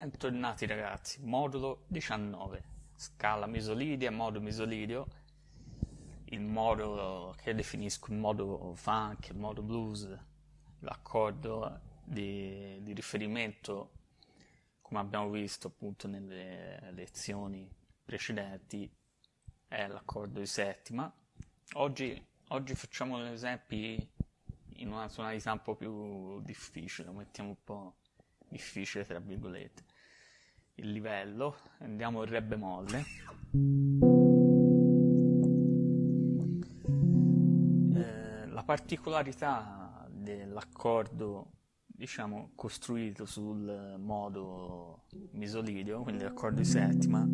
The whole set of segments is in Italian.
Bentornati ragazzi, modulo 19, scala misolidia, modo misolidio, il modo che definisco il modo funk, il modo blues, l'accordo di, di riferimento, come abbiamo visto appunto nelle lezioni precedenti, è l'accordo di settima. Oggi, oggi facciamo esempi in una tonalità un po' più difficile, lo mettiamo un po' difficile tra virgolette il livello, andiamo in re bemolle. Eh, la particolarità dell'accordo, diciamo, costruito sul modo misolidio, quindi l'accordo di settima,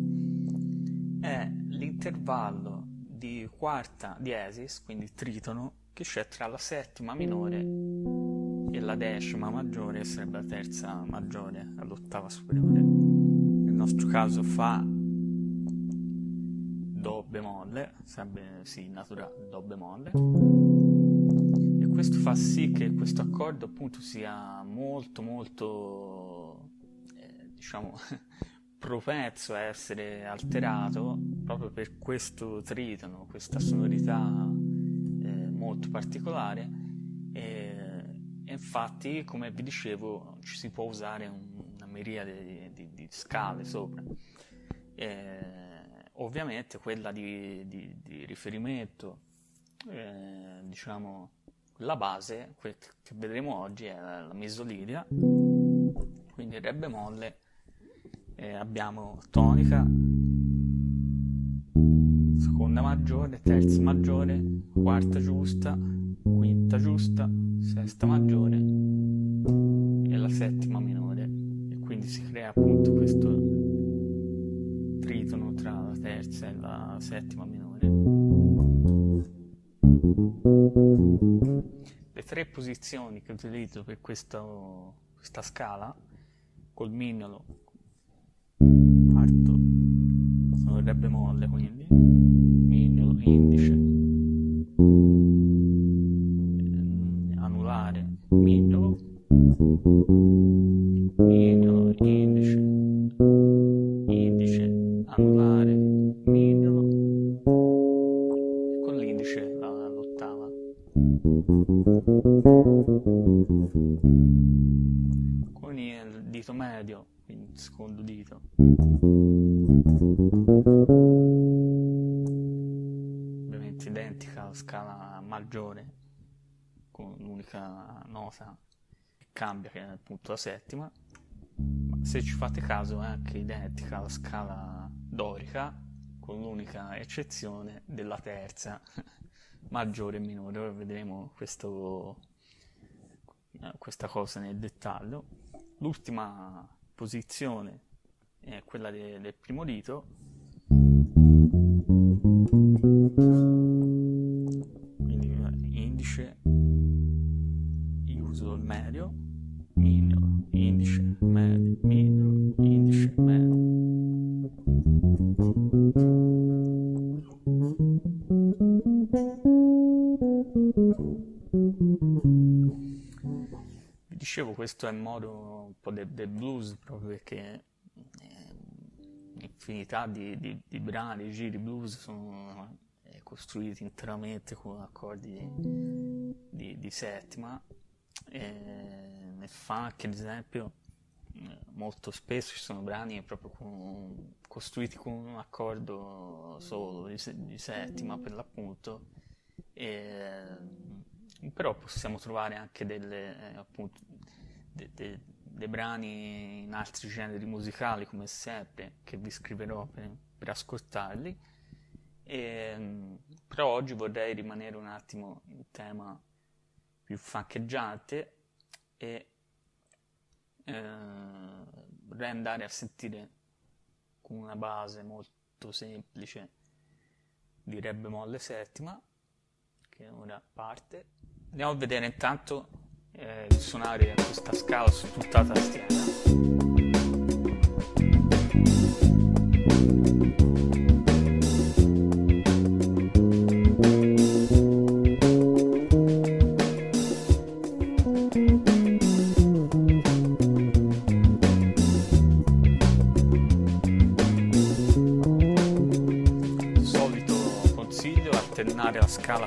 è l'intervallo di quarta diesis, quindi tritono, che c'è tra la settima minore e la decima maggiore, sarebbe la terza maggiore all'ottava superiore nostro caso fa Do bemolle, sarebbe sì, naturale Do bemolle, e questo fa sì che questo accordo appunto sia molto molto, eh, diciamo, propenso a essere alterato proprio per questo tritono, questa sonorità eh, molto particolare e, e infatti come vi dicevo ci si può usare un miriade di, di, di scale sopra. Eh, ovviamente quella di, di riferimento, eh, diciamo, la base che vedremo oggi è la misolidia, quindi re bemolle, eh, abbiamo tonica, seconda maggiore, terza maggiore, quarta giusta, quinta giusta, sesta maggiore e la settima minore quindi si crea appunto questo tritono tra la terza e la settima minore. Le tre posizioni che utilizzo per questo, questa scala, col mignolo, parto, sono re bemolle quindi, mignolo, indice, mignolo, mignolo, indice, indice, anulare, mignolo, e con l'indice all'ottava. Con il dito medio, quindi il secondo dito. Ovviamente identica alla scala maggiore, l'unica nota cambia che è appunto la settima. Ma se ci fate caso è anche identica alla scala dorica con l'unica eccezione della terza maggiore e minore. Ora vedremo questo, questa cosa nel dettaglio. L'ultima posizione è quella de, del primo dito dicevo questo è il modo un po' del de blues proprio perché eh, infinità di, di, di brani, giri blues sono eh, costruiti interamente con accordi di, di settima e nel funk ad esempio eh, molto spesso ci sono brani proprio con, costruiti con un accordo solo di, di settima per l'appunto e, però possiamo trovare anche delle, eh, appunto, de, de, dei brani in altri generi musicali come sempre che vi scriverò per, per ascoltarli. E, però oggi vorrei rimanere un attimo in tema più faccheggiante e eh, vorrei andare a sentire con una base molto semplice di Re bemolle settima che ora parte. Andiamo a vedere intanto eh, di suonare questa scala su tutta la tastiera. Consiglio alternare la scala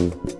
Scala.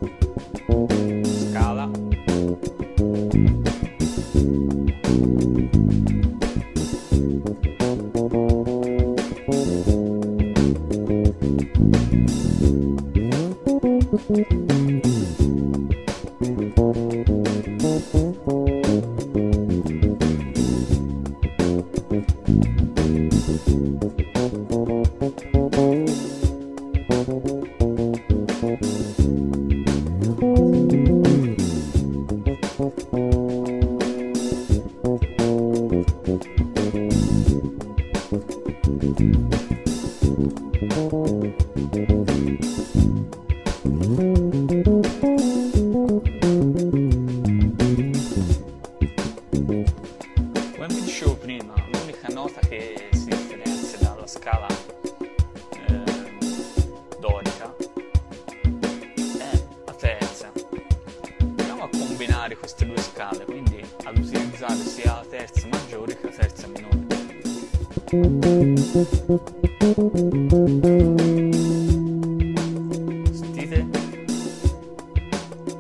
Terza maggiore che la terza minore. Sentite?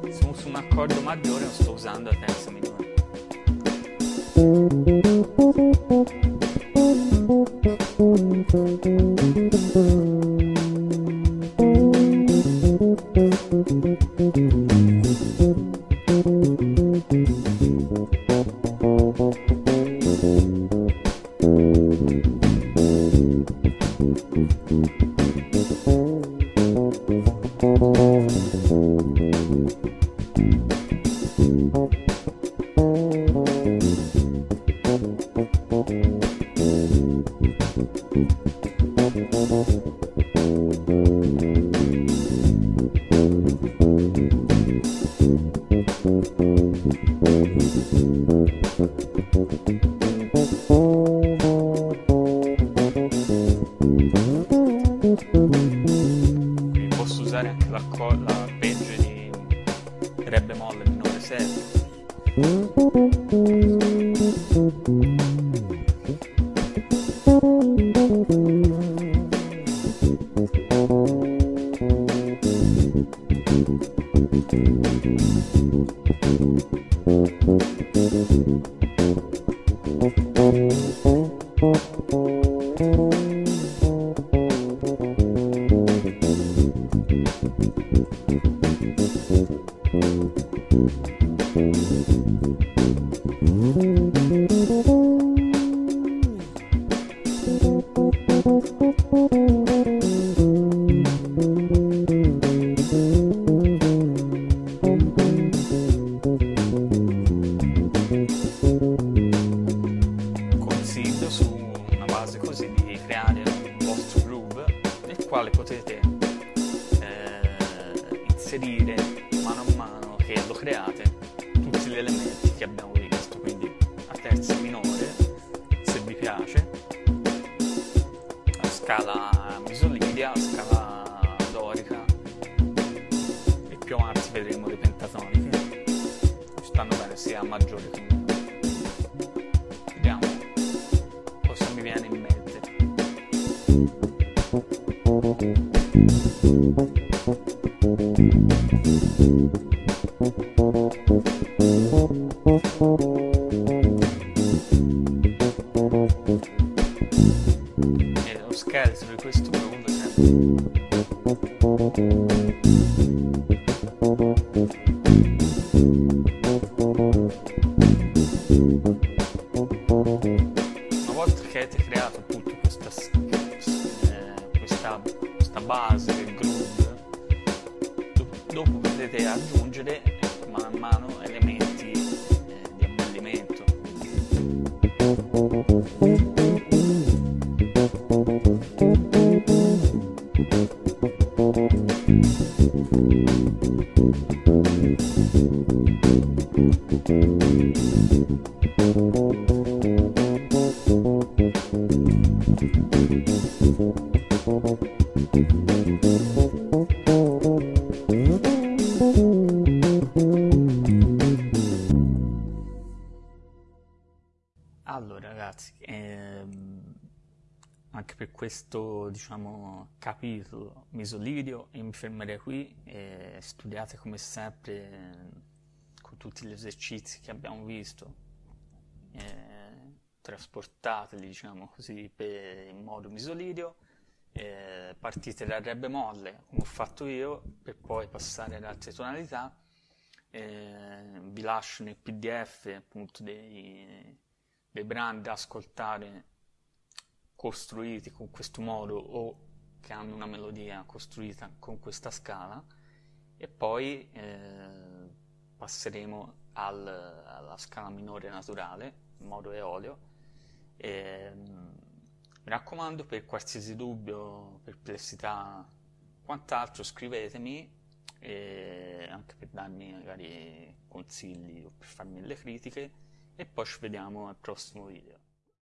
Se uso un accordo maggiore non sto usando la terza minore. Quindi posso usare anche l'acco- l'arpeggio di Re bemolle minore settima. Consiglio elementi che abbiamo visto, quindi a terza minore se vi piace, la scala misolidia, la scala dorica e più avanti vedremo le pentatoniche, ci stanno bene sia a maggiore che minore. Vediamo cosa mi viene in mente. Ragazzi, ehm, anche per questo diciamo, capitolo mi solidio e mi fermerei qui e studiate come sempre eh, con tutti gli esercizi che abbiamo visto, eh, trasportateli diciamo così per, in modo misolidio, eh, partite dal re bemolle come ho fatto io per poi passare ad altre tonalità, eh, vi lascio nel pdf appunto dei dei brani da ascoltare costruiti con questo modo o che hanno una melodia costruita con questa scala e poi eh, passeremo al, alla scala minore naturale in modo eolio e, mi raccomando per qualsiasi dubbio, perplessità quant'altro scrivetemi e anche per darmi magari consigli o per farmi delle critiche e poi ci vediamo al prossimo video.